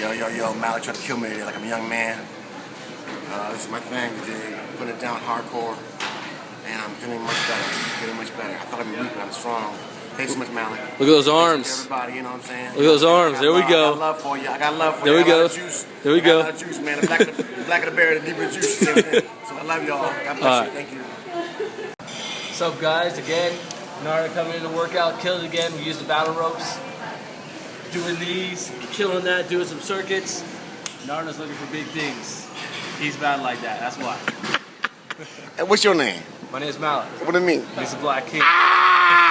Yo, yo, yo, Malik tried to kill me today like I'm a young man. Uh, this is my thing today, putting it down hardcore. And I'm feeling much better, feeling much better. I thought I'd be weak, but I'm strong. Thanks so much, Malik. Look at those arms. Everybody, you know what I'm saying? Look at those arms. There we love- go. I got love for you. I got love for There you. we I got a lot go. juice. There we I got go. a lot of juice, man. The black of the, black of the berry, the deeper the juice. So I love y'all. God bless All you. right. Thank you. What's up, guys? Again, Nara coming in to work out, killed again. We used the battle ropes, doing these, killing that, doing some circuits. Narda's looking for big things. He's bad like that. That's why. Hey, what's your name? My name's Malik. What do you mean? He's the Black King. Ah!